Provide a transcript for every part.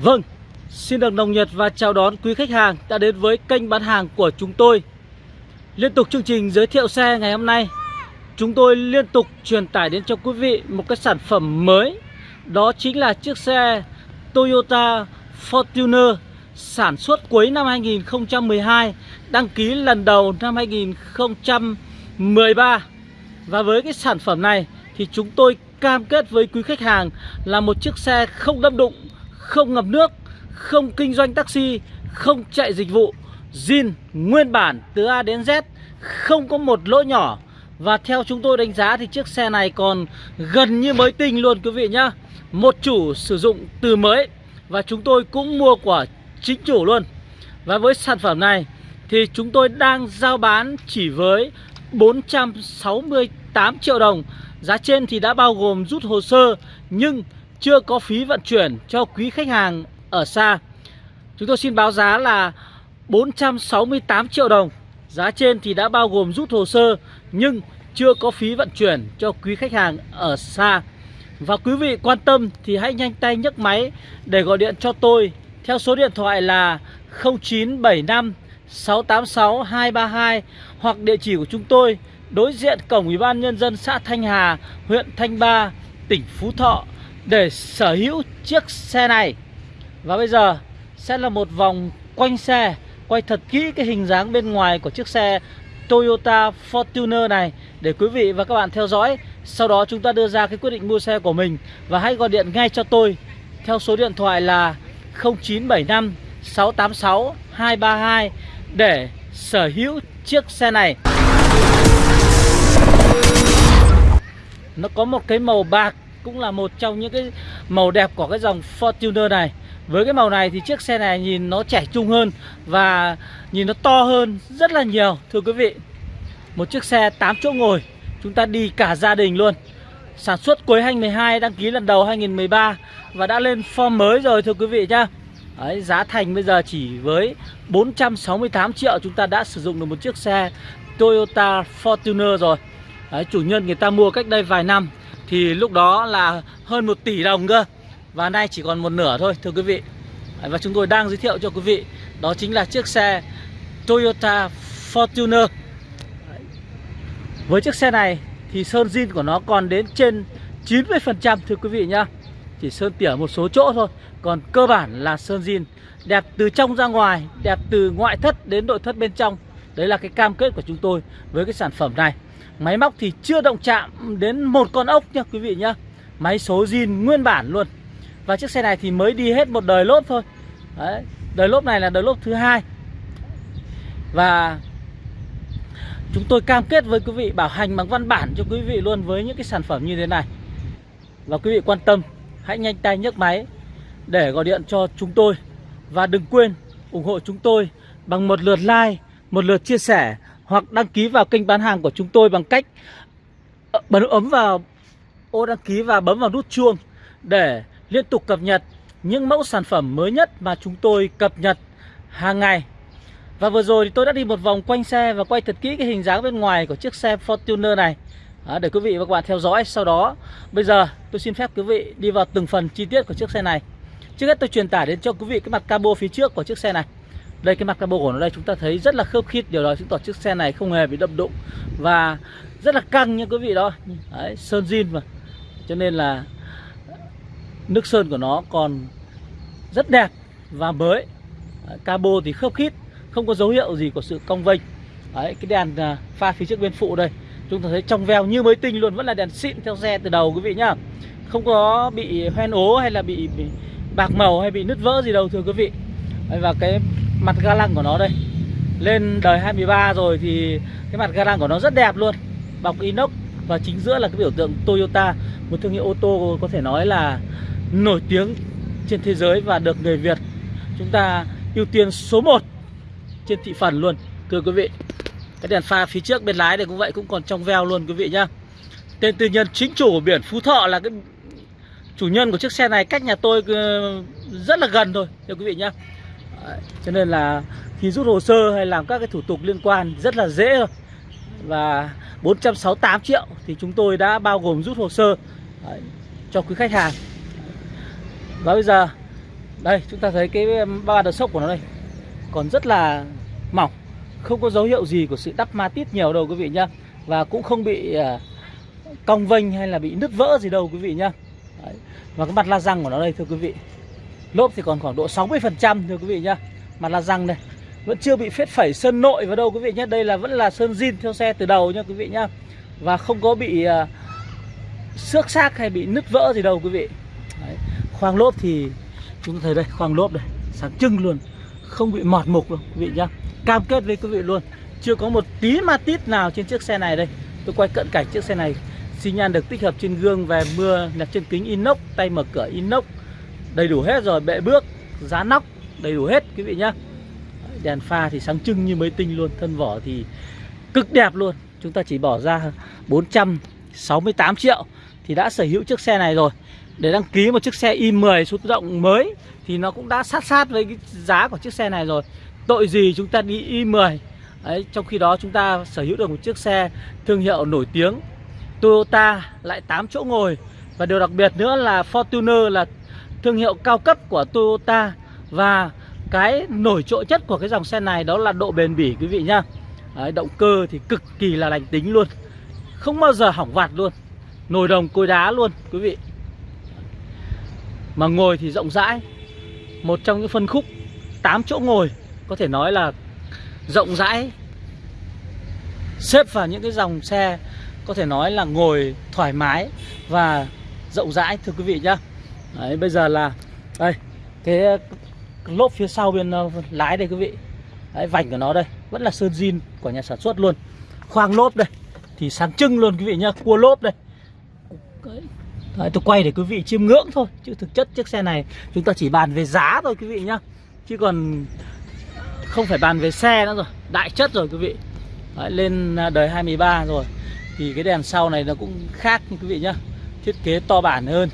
Vâng, xin được nồng nhiệt và chào đón quý khách hàng đã đến với kênh bán hàng của chúng tôi. Liên tục chương trình giới thiệu xe ngày hôm nay Chúng tôi liên tục truyền tải đến cho quý vị một cái sản phẩm mới. Đó chính là chiếc xe Toyota Fortuner sản xuất cuối năm 2012 Đăng ký lần đầu năm 2013 Và với cái sản phẩm này thì chúng tôi cam kết với quý khách hàng là một chiếc xe không đâm đụng, không ngập nước, không kinh doanh taxi, không chạy dịch vụ, zin nguyên bản từ A đến Z, không có một lỗ nhỏ. Và theo chúng tôi đánh giá thì chiếc xe này còn gần như mới tinh luôn quý vị nhá. Một chủ sử dụng từ mới và chúng tôi cũng mua của chính chủ luôn. Và với sản phẩm này thì chúng tôi đang giao bán chỉ với 468 triệu đồng Giá trên thì đã bao gồm rút hồ sơ nhưng chưa có phí vận chuyển cho quý khách hàng ở xa. Chúng tôi xin báo giá là 468 triệu đồng. Giá trên thì đã bao gồm rút hồ sơ nhưng chưa có phí vận chuyển cho quý khách hàng ở xa. Và quý vị quan tâm thì hãy nhanh tay nhấc máy để gọi điện cho tôi theo số điện thoại là 0975 686 232 hoặc địa chỉ của chúng tôi đối diện cổng Ủy ban nhân dân xã Thanh Hà, huyện Thanh Ba, tỉnh Phú Thọ để sở hữu chiếc xe này. Và bây giờ sẽ là một vòng quanh xe, quay thật kỹ cái hình dáng bên ngoài của chiếc xe Toyota Fortuner này để quý vị và các bạn theo dõi. Sau đó chúng ta đưa ra cái quyết định mua xe của mình và hãy gọi điện ngay cho tôi theo số điện thoại là 0975 686 232 để sở hữu chiếc xe này. Nó có một cái màu bạc cũng là một trong những cái màu đẹp của cái dòng Fortuner này. Với cái màu này thì chiếc xe này nhìn nó trẻ trung hơn và nhìn nó to hơn rất là nhiều. Thưa quý vị Một chiếc xe 8 chỗ ngồi chúng ta đi cả gia đình luôn. Sản xuất cuối 2012 đăng ký lần đầu 2013 và đã lên form mới rồi thưa quý vị nhá. Đấy, giá thành bây giờ chỉ với 468 triệu chúng ta đã sử dụng được một chiếc xe Toyota Fortuner rồi. Đấy, chủ nhân người ta mua cách đây vài năm thì lúc đó là hơn 1 tỷ đồng cơ. Và nay chỉ còn một nửa thôi, thưa quý vị. Và chúng tôi đang giới thiệu cho quý vị, đó chính là chiếc xe Toyota Fortuner. Với chiếc xe này thì sơn zin của nó còn đến trên 90% thưa quý vị nhá. Chỉ sơn tỉa một số chỗ thôi. Còn cơ bản là sơn zin. Đẹp từ trong ra ngoài, đẹp từ ngoại thất đến nội thất bên trong. Đấy là cái cam kết của chúng tôi với cái sản phẩm này. Máy móc thì chưa động chạm đến một con ốc nha quý vị nhá. Máy số zin nguyên bản luôn. Và chiếc xe này thì mới đi hết một đời lốp thôi. Đấy, Đời lốp này là đời lốp thứ hai. Và Chúng tôi cam kết với quý vị bảo hành bằng văn bản cho quý vị luôn với những cái sản phẩm như thế này. Và quý vị quan tâm Hãy nhanh tay nhấc máy Để gọi điện cho chúng tôi. Và đừng quên ủng hộ chúng tôi Bằng một lượt like Một lượt chia sẻ hoặc đăng ký vào kênh bán hàng của chúng tôi bằng cách ờ, bấm ấm vào ô đăng ký và bấm vào nút chuông để liên tục cập nhật những mẫu sản phẩm mới nhất mà chúng tôi cập nhật hàng ngày. Và vừa rồi thì tôi đã đi một vòng quanh xe và quay thật kỹ cái hình dáng bên ngoài của chiếc xe Fortuner này đó, để quý vị và các bạn theo dõi. Sau đó bây giờ tôi xin phép quý vị đi vào từng phần chi tiết của chiếc xe này. Trước hết tôi truyền tải đến cho quý vị cái mặt cabo phía trước của chiếc xe này. Đây cái mặt cabo của nó đây chúng ta thấy rất là khớp khít. Điều đó chứng tỏ chiếc xe này không hề bị đâm đụng. Và rất là căng nha quý vị đó. Đấy, Sơn zin mà. Cho nên là Nước sơn của nó còn rất đẹp và mới. Đấy, Cabo thì khớp khít Không có dấu hiệu gì của sự cong vênh. Đấy, Cái đèn à, pha phía trước bên phụ đây Chúng ta thấy trong veo như mới tinh luôn Vẫn là đèn xịn theo xe từ đầu quý vị nhá. Không có bị hoen ố hay là bị, bị bạc màu hay bị nứt vỡ gì đâu thưa quý vị. Và cái mặt ga lăng của nó đây. Lên đời 23 rồi thì cái mặt ga lăng của nó rất đẹp luôn. Bọc inox và chính giữa là cái biểu tượng Toyota, Một thương hiệu ô tô có thể nói là nổi tiếng trên thế giới và được người Việt Chúng ta ưu tiên số 1 trên thị phần luôn. Thưa quý vị, Cái đèn pha phía trước bên lái này cũng vậy, cũng còn trong veo luôn quý vị nhá. Tên tư nhân chính chủ của biển Phú Thọ là cái chủ nhân của chiếc xe này cách nhà tôi ờ, rất là gần thôi, thưa quý vị nhá. Đấy, cho nên là khi rút hồ sơ hay làm các cái thủ tục liên quan rất là dễ thôi. Và 468 triệu thì chúng tôi đã bao gồm rút hồ sơ Đấy, cho quý khách hàng. Và bây giờ Đây chúng ta thấy cái um, ba đợt sốc của nó đây. Còn rất là mỏng Không có dấu hiệu gì của sự đắp ma tít nhiều đâu quý vị nhá. Và cũng không bị à, cong vênh hay là bị nứt vỡ gì đâu quý vị nhá. Đấy. Và cái mặt la răng của nó đây thưa quý vị. Lốp thì còn khoảng độ 60% thưa quý vị nhá. Mặt la răng đây Vẫn chưa bị phết phẩy sơn nội vào đâu quý vị nhé Đây là vẫn là sơn zin theo xe từ đầu nha quý vị nhá. Và không có bị uh, xước xác hay bị nứt vỡ gì đâu quý vị. Đấy. Khoang lốp thì chúng ta thấy đây khoang lốp đây sáng trưng luôn Không bị mọt mục đâu quý vị nhá. Cam kết với quý vị luôn Chưa có một tí ma tít nào trên chiếc xe này đây. Tôi quay cận cảnh chiếc xe này xi nhan được tích hợp trên gương về mưa đặt trên kính inox tay mở cửa inox đầy đủ hết rồi bệ bước giá nóc đầy đủ hết quý vị nhá. Đèn pha thì sáng trưng như mới tinh luôn thân vỏ thì cực đẹp luôn. Chúng ta chỉ bỏ ra 468 triệu thì đã sở hữu chiếc xe này rồi. Để đăng ký một chiếc xe i10 số tự động mới thì nó cũng đã sát sát với cái giá của chiếc xe này rồi. Tội gì chúng ta đi i10 Đấy, trong khi đó chúng ta sở hữu được một chiếc xe thương hiệu nổi tiếng Toyota lại 8 chỗ ngồi. Và điều đặc biệt nữa là Fortuner là thương hiệu cao cấp của Toyota Và cái nổi trội nhất của cái dòng xe này đó là độ bền bỉ quý vị nhá. Đấy, Động cơ thì cực kỳ là lành tính luôn. Không bao giờ hỏng vặt luôn. Nồi đồng cối đá luôn quý vị. Mà ngồi thì rộng rãi. Một trong những phân khúc 8 chỗ ngồi Có thể nói là rộng rãi. Xếp vào những cái dòng xe có thể nói là ngồi thoải mái và rộng rãi thưa quý vị nhá. Đấy, bây giờ là đây cái lốp phía sau bên ờ, lái đây quý vị. Đấy, vành của nó đây vẫn là sơn zin của nhà sản xuất luôn. Khoang lốp đây thì sáng trưng luôn quý vị nhá cua lốp đây. Đấy, tôi quay để quý vị chiêm ngưỡng thôi chứ thực chất chiếc xe này chúng ta chỉ bàn về giá thôi quý vị nhá. Chứ còn không phải bàn về xe nữa rồi đại chất rồi quý vị. Đấy, lên à, đời 23 rồi thì cái đèn sau này nó cũng khác quý vị nhá. Thiết kế to bản hơn.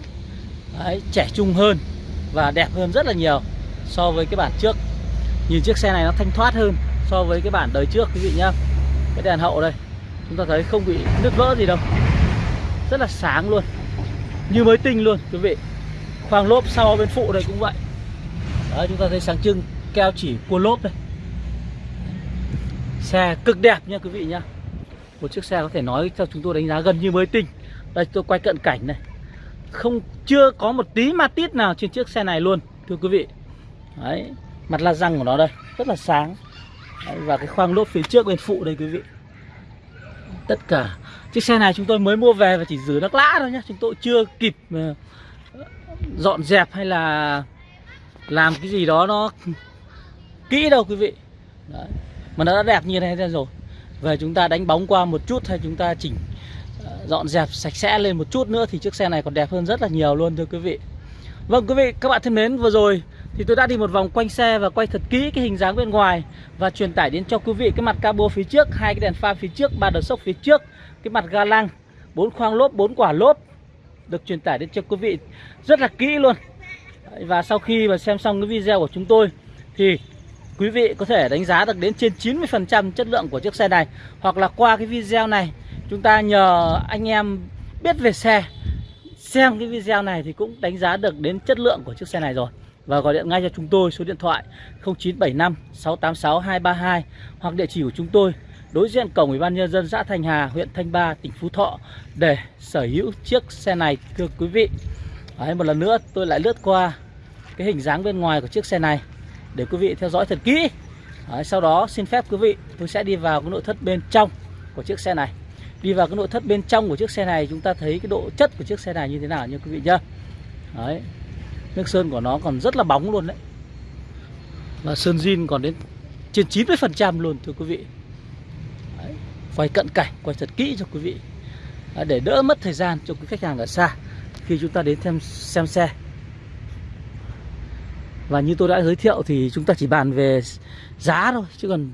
Đấy, trẻ trung hơn và đẹp hơn rất là nhiều so với cái bản trước. Nhìn chiếc xe này nó thanh thoát hơn so với cái bản đời trước quý vị nhá. Cái đèn hậu đây chúng ta thấy không bị nứt vỡ gì đâu. Rất là sáng luôn như mới tinh luôn quý vị. Khoang lốp sau bên phụ đây cũng vậy. Đấy, chúng ta thấy sáng trưng keo chỉ cua lốp đây. Xe cực đẹp nha quý vị nhá. Một chiếc xe có thể nói cho chúng tôi đánh giá gần như mới tinh. Đây tôi quay cận cảnh này không chưa có một tí ma tít nào trên chiếc xe này luôn thưa quý vị. Đấy mặt la răng của nó đây rất là sáng. Đấy, và cái khoang lốp phía trước bên phụ đây quý vị. Tất cả chiếc xe này chúng tôi mới mua về và chỉ rửa nước lã thôi nhé chúng tôi chưa kịp ờ, dọn dẹp hay là làm cái gì đó nó kỹ đâu quý vị. Đấy. mà nó đã đẹp như thế này rồi. Về chúng ta đánh bóng qua một chút hay chúng ta chỉnh dọn dẹp sạch sẽ lên một chút nữa thì chiếc xe này còn đẹp hơn rất là nhiều luôn, thưa quý vị. Vâng quý vị, các bạn thân mến, vừa rồi thì tôi đã đi một vòng quanh xe và quay thật kỹ cái hình dáng bên ngoài và truyền tải đến cho quý vị cái mặt cabo phía trước, hai cái đèn pha phía trước, ba đợt sốc phía trước, cái mặt ga lăng, bốn khoang lốp, bốn quả lốp được truyền tải đến cho quý vị rất là kỹ luôn. Và sau khi mà xem xong cái video của chúng tôi thì quý vị có thể đánh giá được đến trên 90% chất lượng của chiếc xe này Hoặc là qua cái video này chúng ta nhờ anh em biết về xe. Xem cái video này thì cũng đánh giá được đến chất lượng của chiếc xe này rồi. Và gọi điện ngay cho chúng tôi số điện thoại 0975 686 232 Hoặc địa chỉ của chúng tôi đối diện cổng Ủy ban nhân dân xã Thành Hà, huyện Thanh Ba, tỉnh Phú Thọ để sở hữu chiếc xe này thưa quý vị. Đấy, một lần nữa tôi lại lướt qua cái hình dáng bên ngoài của chiếc xe này để quý vị theo dõi thật kỹ. Đấy, sau đó xin phép quý vị tôi sẽ đi vào cái nội thất bên trong của chiếc xe này đi vào cái nội thất bên trong của chiếc xe này chúng ta thấy cái độ chất của chiếc xe này như thế nào nha quý vị nhá. Đấy. Nước sơn của nó còn rất là bóng luôn đấy. Và sơn zin còn đến trên 90 phần trăm luôn thưa quý vị. Đấy. quay cận cảnh quay thật kỹ cho quý vị. Đấy, để đỡ mất thời gian cho quý khách hàng ở xa khi chúng ta đến xem xem xe. Và như tôi đã giới thiệu thì chúng ta chỉ bàn về giá thôi Chứ còn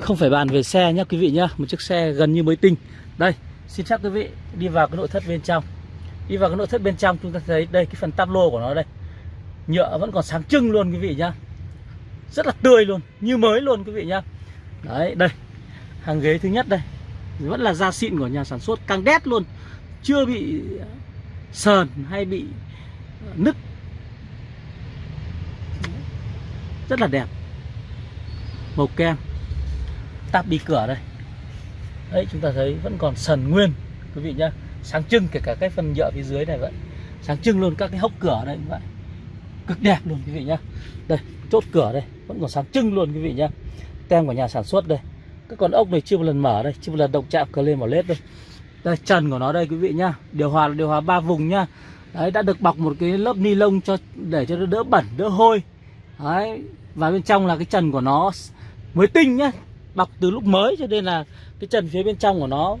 không phải bàn về xe nhá quý vị nhá. Một chiếc xe gần như mới tinh. Đây, xin phép quý vị đi vào cái nội thất bên trong. Đi vào cái nội thất bên trong chúng ta thấy đây, cái phần tắp lô của nó đây. Nhựa vẫn còn sáng trưng luôn quý vị nhá. Rất là tươi luôn, Như mới luôn quý vị nhá. Đấy, đây, Hàng ghế thứ nhất đây. Vẫn là da xịn của nhà sản xuất căng đét luôn. Chưa bị sờn hay bị nứt. Rất là đẹp. Màu kem. Tạp đi cửa đây đấy, chúng ta thấy vẫn còn sần nguyên, quý vị nhá. Sáng trưng, kể cả cái phần nhựa phía dưới này vậy. Sáng trưng luôn các cái hốc cửa đây cũng vậy. Cực đẹp luôn, quý vị nhá. Đây, chốt cửa đây, vẫn còn sáng trưng luôn, quý vị nhá. Tem của nhà sản xuất đây. Các con ốc này chưa một lần mở đây, chưa một lần động chạm cờ lên vào lết đây. Đây, trần của nó đây, quý vị nhá. Điều hòa là điều hòa ba vùng nhá. Đấy, đã được bọc một cái lớp ni lông cho, để cho nó đỡ bẩn, đỡ hôi. Đấy, và bên trong là cái trần của nó mới tinh nhá bọc từ lúc mới cho nên là cái trần phía bên trong của nó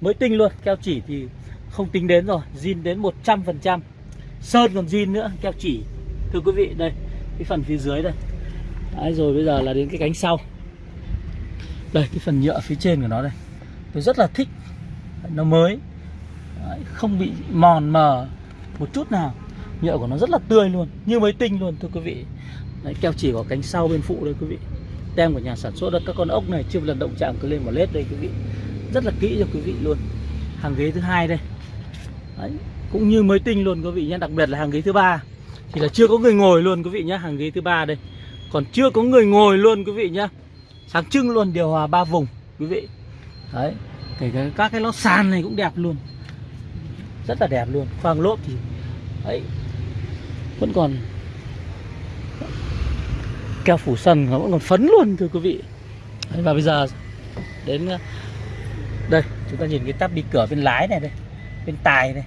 mới tinh luôn. Keo chỉ thì không tính đến rồi zin đến 100% sơn còn zin nữa keo chỉ. Thưa quý vị đây cái phần phía dưới đây. Đấy, rồi bây giờ là đến cái cánh sau. Đây cái phần nhựa phía trên của nó đây. Tôi rất là thích nó mới. Đấy, không bị mòn mờ một chút nào. Nhựa của nó rất là tươi luôn như mới tinh luôn thưa quý vị. Đấy, keo chỉ của cánh sau bên phụ đây quý vị tem của nhà sản xuất đó các con ốc này chưa một lần động chạm cứ lên một lết đây quý vị. Rất là kỹ cho quý vị luôn. Hàng ghế thứ hai đây. Đấy, cũng như mới tinh luôn quý vị nhé. Đặc biệt là hàng ghế thứ ba. Thì là chưa có người ngồi luôn quý vị nhé. Hàng ghế thứ ba đây. Còn chưa có người ngồi luôn quý vị nhé. Sáng trưng luôn điều hòa ba vùng quý vị. Đấy kể cả các cái lót sàn này cũng đẹp luôn. Rất là đẹp luôn. Khoang lốp thì ấy vẫn còn keo phủ sân nó vẫn còn phấn luôn thưa quý vị. Đấy, và bây giờ đến ờ, đây chúng ta nhìn cái tắp đi cửa bên lái này đây bên tài này.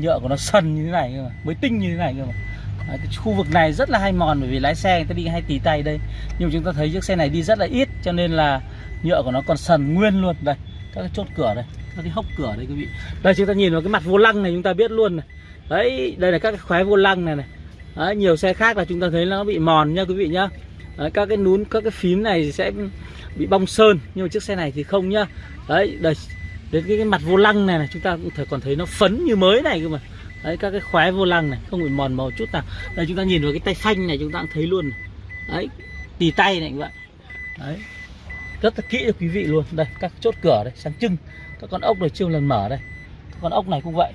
Nhựa của nó sần như thế này cơ mà mới tinh như thế này cơ mà. Đấy, cái khu vực này rất là hay mòn bởi vì lái xe người ta đi hay tì tay đây. Nhưng mà chúng ta thấy chiếc xe này đi rất là ít cho nên là nhựa của nó còn sần nguyên luôn. Đây các cái chốt cửa đây các cái hốc cửa đây quý vị. Đây chúng ta nhìn vào cái mặt vô lăng này chúng ta biết luôn này. Đấy đây là các cái khóe vô lăng này này đấy, nhiều xe khác là chúng ta thấy nó bị mòn nha quý vị nhá. Đấy, các cái nún các cái phím này sẽ bị bong sơn nhưng mà chiếc xe này thì không nhá. Đấy đây đến cái, cái mặt vô lăng này này chúng ta cũng thể còn thấy nó phấn như mới này cơ mà. Đấy các cái khóe vô lăng này không bị mòn màu chút nào. Đây chúng ta nhìn vào cái tay phanh này chúng ta cũng thấy luôn này. đấy tì tay này như vậy đấy rất là kỹ cho quý vị luôn. Đây các chốt cửa đây sáng trưng. Các con ốc này chưa lần mở đây. Các con ốc này cũng vậy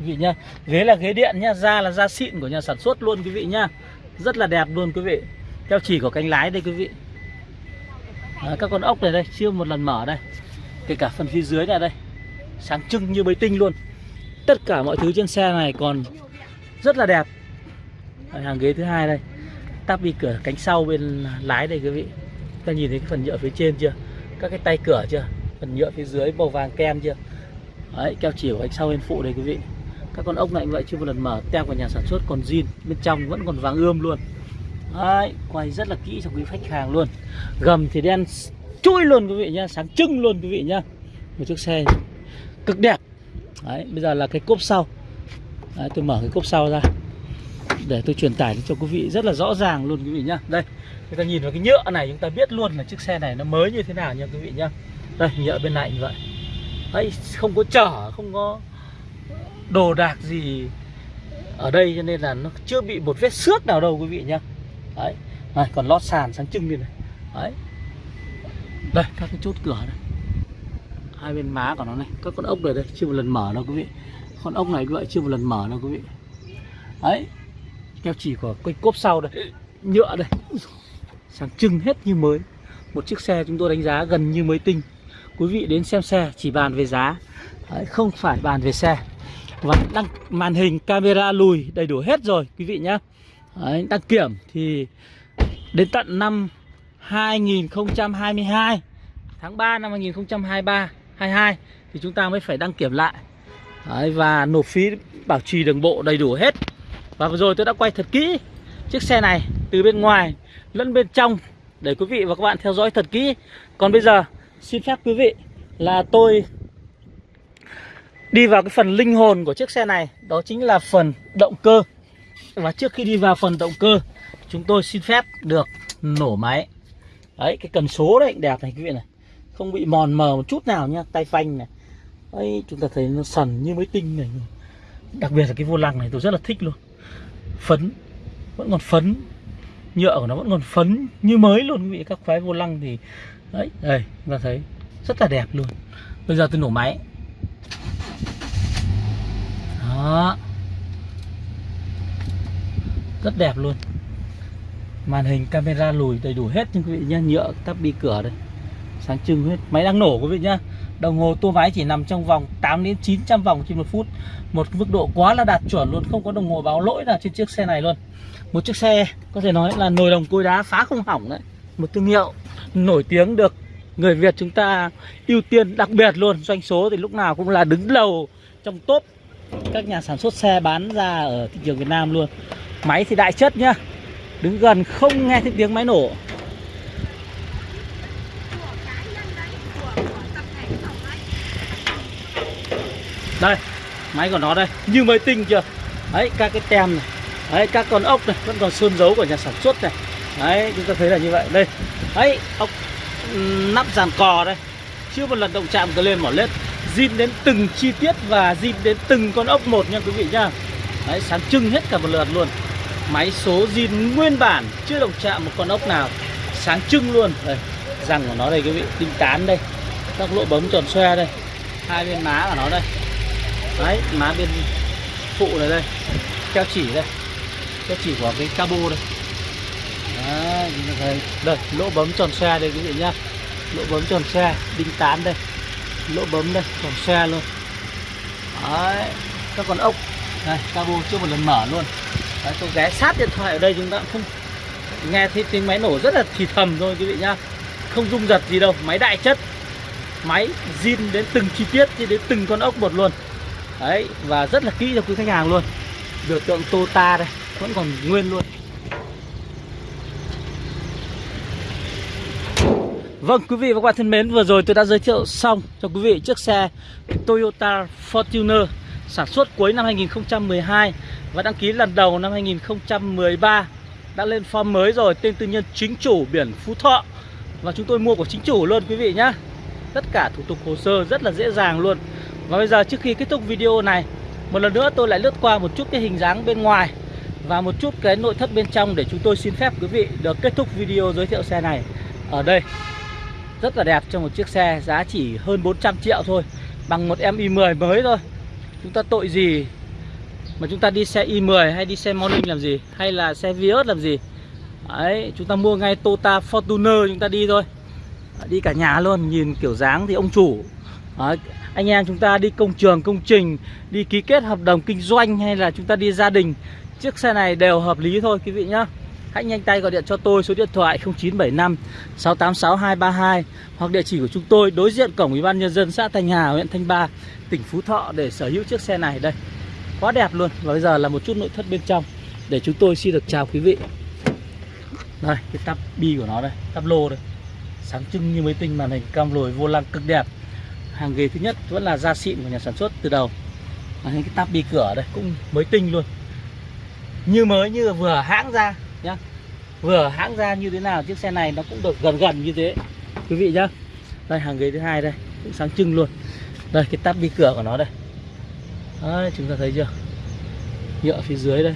quý vị nhá. Ghế là ghế điện nhá da là da xịn của nhà sản xuất luôn quý vị nhá. Rất là đẹp luôn quý vị. Theo chỉ của cánh lái đây quý vị. À, các con ốc này đây chưa một lần mở đây. Kể cả phần phía dưới này đây. Sáng trưng như mới tinh luôn. Tất cả mọi thứ trên xe này còn rất là đẹp. Đấy, hàng ghế thứ hai đây. Tắp đi cửa cánh sau bên lái đây quý vị. Ta nhìn thấy cái phần nhựa phía trên chưa? Các cái tay cửa chưa? Phần nhựa phía dưới màu vàng kem chưa? Đấy, keo chỉ của anh sau bên phụ đây quý vị các con ốc này vậy chưa một lần mở. Tem của nhà sản xuất còn zin bên trong vẫn còn vàng ươm luôn. Đấy, quay rất là kỹ cho quý khách hàng luôn. Gầm thì đen chui luôn quý vị nhá sáng trưng luôn quý vị nhá. Một chiếc xe cực đẹp. Đấy, bây giờ là cái cốp sau. Đấy, tôi mở cái cốp sau ra. Để tôi truyền tải cho quý vị rất là rõ ràng luôn quý vị nhá. Đây chúng ta nhìn vào cái nhựa này chúng ta biết luôn là chiếc xe này nó mới như thế nào nha quý vị nhá. Đây nhựa bên này như vậy. Đấy không có chở không có đồ đạc gì ở đây cho nên là nó chưa bị một vết xước nào đâu quý vị nhá. Đấy. Này, còn lót sàn sáng trưng như này. Đấy. Đây các cái chốt cửa này. Hai bên má của nó này. Các con ốc này đây chưa một lần mở đâu quý vị. Con ốc này vậy chưa một lần mở đâu quý vị. Đấy. Keo chỉ của cái cốp sau đây. Nhựa đây. Sáng trưng hết như mới. Một chiếc xe chúng tôi đánh giá gần như mới tinh. Quý vị đến xem xe chỉ bàn về giá. Đấy, không phải bàn về xe và đăng màn hình camera lùi đầy đủ hết rồi quý vị nhá. Đấy, đăng kiểm thì đến tận năm 2022 tháng 3 năm 2023 22 thì chúng ta mới phải đăng kiểm lại. Đấy, và nộp phí bảo trì đường bộ đầy đủ hết. Và vừa rồi tôi đã quay thật kỹ chiếc xe này từ bên ngoài lẫn bên trong để quý vị và các bạn theo dõi thật kỹ. Còn bây giờ xin phép quý vị là tôi đi vào cái phần linh hồn của chiếc xe này, đó chính là phần động cơ. Và trước khi đi vào phần động cơ, chúng tôi xin phép được nổ máy. Đấy, cái cần số đấy, đẹp này, quý vị này. Không bị mòn mờ một chút nào nhá, tay phanh này. Đấy chúng ta thấy nó sần như mới tinh này. Đặc biệt là cái vô lăng này, tôi rất là thích luôn. Phấn, vẫn còn phấn. Nhựa của nó vẫn còn phấn như mới luôn, quý vị. Các khóe vô lăng thì, đấy, đây, chúng ta thấy, rất là đẹp luôn. Bây giờ tôi nổ máy đó. Rất đẹp luôn. Màn hình camera lùi đầy đủ hết nhưng quý vị nhé Nhựa, tắp bi cửa đây. Sáng trưng hết. Máy đang nổ quý vị nhá. Đồng hồ tua máy chỉ nằm trong vòng 8 đến 900 vòng trên một phút. Một mức độ quá là đạt chuẩn luôn. Không có đồng hồ báo lỗi nào trên chiếc xe này luôn. Một chiếc xe, có thể nói là nồi đồng cối đá phá không hỏng đấy. Một thương hiệu nổi tiếng được người Việt chúng ta ưu tiên đặc biệt luôn. Doanh số thì lúc nào cũng là đứng đầu trong top các nhà sản xuất xe bán ra ở thị trường Việt Nam luôn. Máy thì đại chất nhá, Đứng gần không nghe thấy tiếng máy nổ. Đây, Máy của nó đây, Như mới tinh chưa? Đấy, các cái tem này, Đấy, các con ốc này, Vẫn còn sơn dấu của nhà sản xuất này. Đấy, chúng ta thấy là như vậy. Đây, Đấy, ốc nắp dàn cò đây. Chưa một lần động chạm cơ lên mỏ lết zin đến từng chi tiết và zin đến từng con ốc một nha quý vị nhá Đấy sáng trưng hết cả một lượt luôn. Máy số zin nguyên bản Chưa động chạm một con ốc nào. Sáng trưng luôn. Đây, Răng của nó đây quý vị Tinh tán đây. Các lỗ bấm tròn xoe đây. Hai bên má của nó đây. Đấy má bên phụ này đây. Keo chỉ đây. Keo chỉ của cái cabo đây. Đấy, đây, đây lỗ bấm tròn xoe đây quý vị nhá. Lỗ bấm tròn xoe Đinh tán đây. Lỗ bấm đây còn xe luôn. Đấy Các con ốc. Đây cabo chưa một lần mở luôn. Đấy, tôi ghé sát điện thoại ở đây chúng ta cũng không nghe thấy tiếng máy nổ rất là thì thầm thôi quý vị nhá. Không rung giật gì đâu máy đại chất. Máy zin đến từng chi tiết cho đến từng con ốc một luôn. Đấy và rất là kỹ cho quý khách hàng luôn. Biểu tượng Tota đây vẫn còn nguyên luôn. Vâng quý vị và các bạn thân mến, Vừa rồi tôi đã giới thiệu xong cho quý vị chiếc xe Toyota Fortuner Sản xuất cuối năm 2012 Và đăng ký lần đầu năm 2013 Đã lên form mới rồi, Tên tư nhân chính chủ biển Phú Thọ. Và chúng tôi mua của chính chủ luôn, quý vị nhé Tất cả thủ tục hồ sơ rất là dễ dàng luôn. Và bây giờ trước khi kết thúc video này, Một lần nữa tôi lại lướt qua một chút cái hình dáng bên ngoài Và một chút cái nội thất bên trong Để chúng tôi xin phép quý vị được kết thúc video giới thiệu xe này Ở đây rất là đẹp cho một chiếc xe giá chỉ hơn 400 triệu thôi Bằng một em i10 mới thôi. Chúng ta tội gì mà chúng ta đi xe i10 hay đi xe Morning làm gì Hay là xe Vios làm gì? Đấy, chúng ta mua ngay Toyota Fortuner chúng ta đi thôi. Đi cả nhà luôn, nhìn kiểu dáng thì ông chủ. Đấy, Anh em chúng ta đi công trường, công trình Đi ký kết hợp đồng kinh doanh hay là chúng ta đi gia đình Chiếc xe này đều hợp lý thôi quý vị nhá. Hãy nhanh tay gọi điện cho tôi số điện thoại 0975 686 232 hoặc địa chỉ của chúng tôi đối diện cổng Ủy ban nhân dân xã Thanh Hà, huyện Thanh Ba, tỉnh Phú Thọ để sở hữu chiếc xe này đây. Quá đẹp luôn. Và bây giờ là một chút nội thất bên trong để chúng tôi xin được chào quý vị. Đây, cái tắp bi của nó đây, tắp lô đây. Sáng trưng như mới tinh màn hình cam lồi vô lăng cực đẹp. Hàng ghế thứ nhất vẫn là da xịn của nhà sản xuất từ đầu. Và cái tắp bi cửa đây cũng mới tinh luôn. Như mới như vừa hãng ra nhá. Vừa hãng ra như thế nào chiếc xe này nó cũng được gần gần như thế. Quý vị nhá. Đây hàng ghế thứ hai đây cũng sáng trưng luôn. Đây cái tắp đi cửa của nó đây. Đấy, chúng ta thấy chưa? Nhựa phía dưới đây.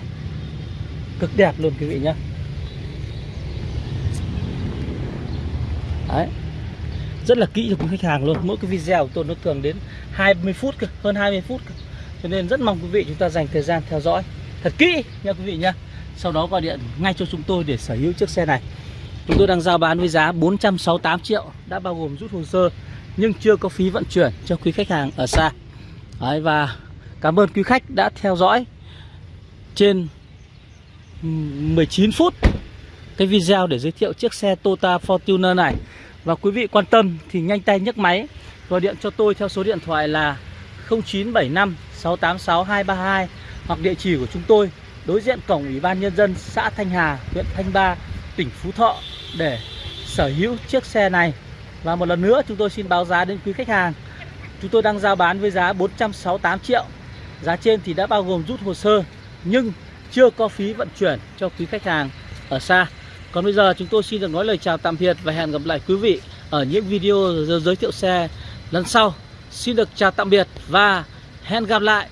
Cực đẹp luôn quý vị nhá. Đấy. Rất là kỹ cho quý khách hàng luôn. Mỗi cái video của tôi nó thường đến 20 phút cơ hơn 20 phút cơ. Cho nên rất mong quý vị chúng ta dành thời gian theo dõi thật kỹ nha quý vị nhá sau đó gọi điện ngay cho chúng tôi để sở hữu chiếc xe này. Chúng tôi đang giao bán với giá 468 triệu Đã bao gồm rút hồ sơ Nhưng chưa có phí vận chuyển cho quý khách hàng ở xa. Đấy, Và cảm ơn quý khách đã theo dõi Trên 19 phút Cái video để giới thiệu chiếc xe Toyota Fortuner này. Và quý vị quan tâm thì nhanh tay nhấc máy Gọi điện cho tôi theo số điện thoại là 0975 686 232 Hoặc địa chỉ của chúng tôi đối diện cổng Ủy ban Nhân dân xã Thanh Hà, huyện Thanh Ba, tỉnh Phú Thọ để sở hữu chiếc xe này. Và một lần nữa chúng tôi xin báo giá đến quý khách hàng. Chúng tôi đang giao bán với giá 468 triệu. Giá trên thì đã bao gồm rút hồ sơ nhưng chưa có phí vận chuyển cho quý khách hàng ở xa. Còn bây giờ chúng tôi xin được nói lời chào tạm biệt và hẹn gặp lại quý vị ở những video giới thiệu xe lần sau. Xin được chào tạm biệt và hẹn gặp lại.